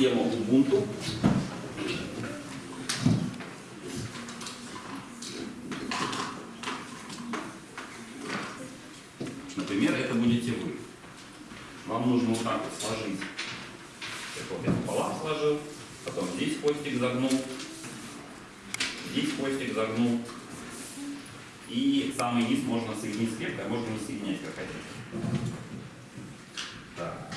систему Ubuntu. Например, это будете вы. Вам нужно вот так вот сложить. Вот я пополам сложил, потом здесь хвостик загнул, здесь хвостик загнул. И самый низ можно соединить с клеткой, а можно не соединять, как хотите. Так.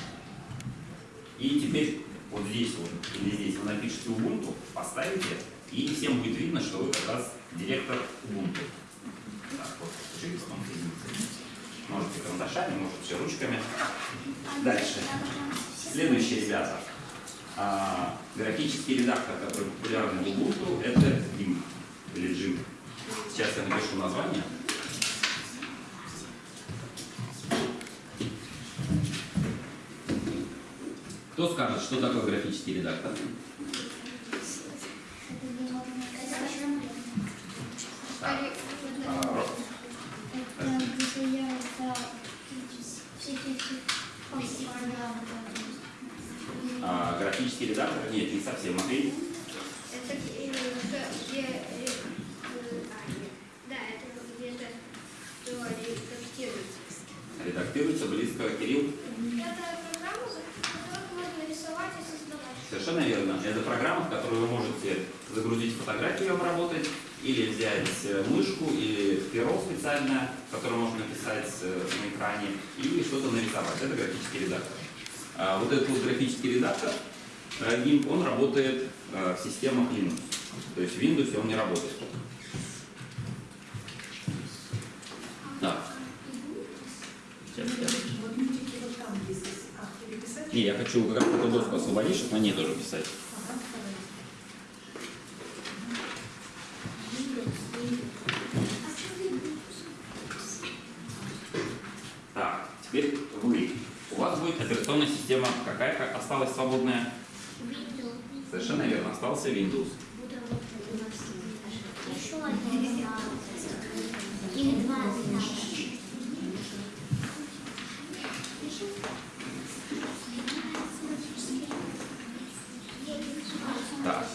И теперь вот здесь вот, или здесь вы напишите Ubuntu, поставите, и всем будет видно, что вы как раз директор Ubuntu. Так, вот, живописом соедините. Можете карандашами, можете ручками. Дальше. Следующие ребята. А, графический редактор, который популярный в Ubuntu, это GIMP или GIMP. Сейчас я напишу название. Кто скажет, что такое графический редактор? А, графический редактор? Нет, не совсем. Матвей? Это где, где, да, это где-то, что редактируется. Редактируется близко. Кирилл? Это программа, которую можно рисовать и создавать. Совершенно верно. Это программа, в которую вы можете загрузить фотографию и обработать, или взять э, мышку или перо специальное, которое можно написать э, на экране, и что-то нарисовать. Это графический редактор. А вот этот вот графический редактор, э, GIMP, он работает э, в системах Linux. То есть в Windows он не работает. Так. Сейчас я... Вот мультики вот там есть, а переписать? Не, я хочу как раз эту доску освободить, чтобы на ней тоже писать. Так, теперь вы. У вас будет операционная система какая как осталась свободная? Совершенно верно, остался Windows. Еще Или два Так,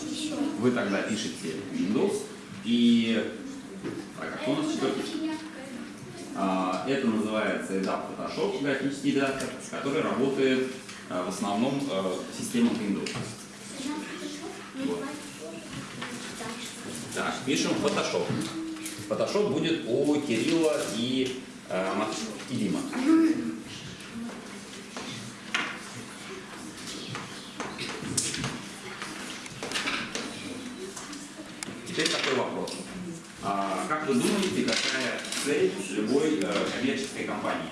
вы тогда пишете Windows и... У нас это называется EDAP Photoshop, графический редактор, который работает а, в основном а, системах Windows. Вот. Так, пишем Photoshop. Photoshop будет у Кирилла и, э, и Дима. Теперь такой вопрос. А, как вы думаете, какая цель любой э, коммерческой компании?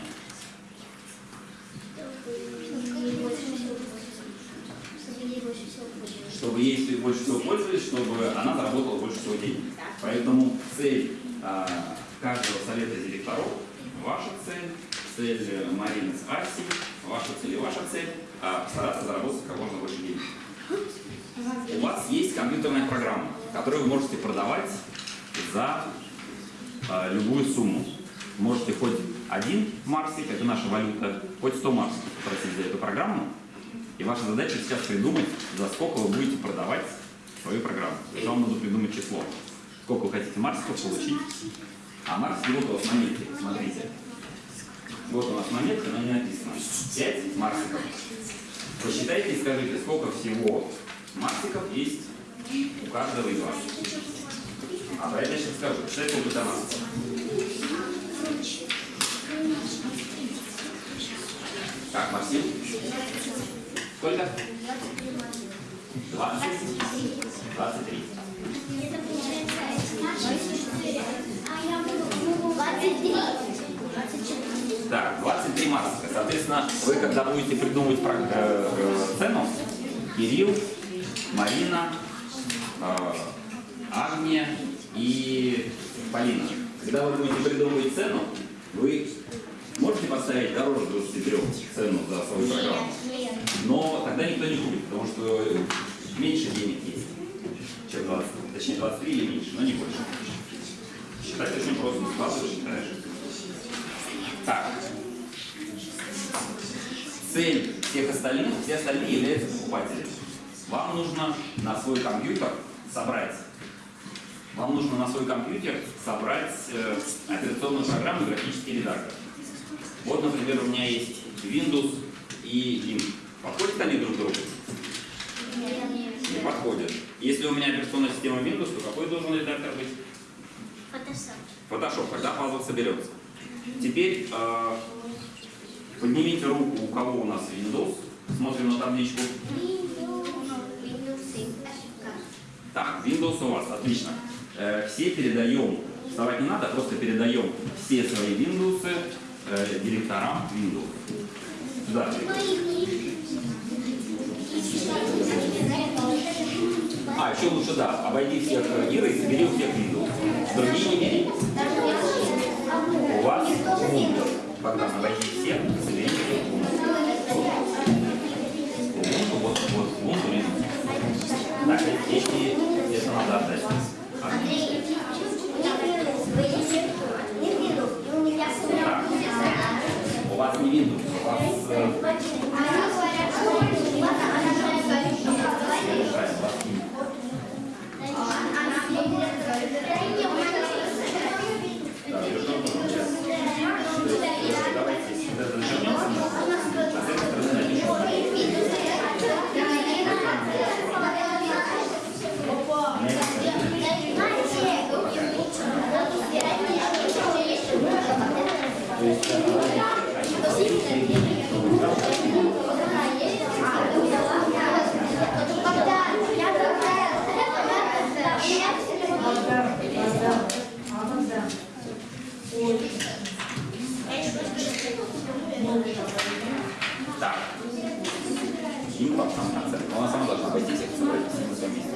Чтобы ей больше всего пользовались, чтобы она заработала больше всего денег. Поэтому цель а, каждого совета директоров, ваша цель, цель э, Марины с Асей, ваша цель и ваша цель, а, постараться заработать как можно больше денег. У вас есть компьютерная программа, которую вы можете продавать за а, любую сумму. Можете хоть один марсик, это наша валюта, хоть 100 марсиков попросить за эту программу. И ваша задача сейчас придумать, за сколько вы будете продавать свою программу. Вам нужно придумать число. Сколько вы хотите марсиков получить. А марсики вот у вас на метке, смотрите. Вот у нас на метке, но не написано. 5 марсиков. Посчитайте и скажите, сколько всего марсиков есть у каждого из вас. А я сейчас скажу. Что это марсиков? Так, Максим? Сколько? 20? 23. Это получается 23. 24. Так, 23 марсика. Соответственно, вы когда будете придумывать э, э, цену, Кирилл, Марина, Агния и Полина. Когда вы будете придумывать цену, вы можете поставить дороже 23 цену за свою программу. Но тогда никто не купит, потому что меньше денег есть, чем 20, точнее 23 или меньше, но не больше. Считать очень просто, складываешь, считаешь. Так. Цель всех остальных, все остальные являются покупателями. вам нужно на свой компьютер собрать вам нужно на свой компьютер собрать э, операционную программу графический редактор. Вот, например, у меня есть Windows и Link. Подходят они друг к другу? Не подходят. Если у меня операционная система Windows, то какой должен редактор быть? Фотошоп. Photoshop, когда пазл соберется. Теперь э, поднимите руку, у кого у нас Windows. Смотрим на табличку. Так, Windows у вас, отлично. Э, все передаем, вставать не надо, просто передаем все свои Windows э, директорам Windows. Сюда. А, еще лучше, да, обойди всех э, Иры и собери у всех Windows. Другие не бери. У вас Ubuntu. Богдан, обойди всех, собери вас не Windows, у вас э, решает, у Так. Там в конце. Она сама должна пойти всех собрать все на своем месте.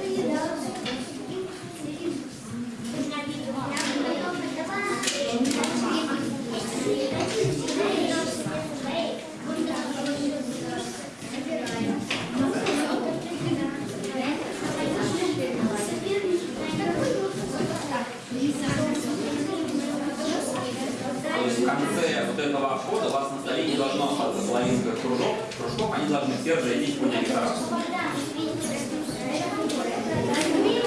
То есть в конце вот этого обхода у вас на столе не должно остаться половинка кружок, кружков, они должны все разойтись по директорам. Дай мне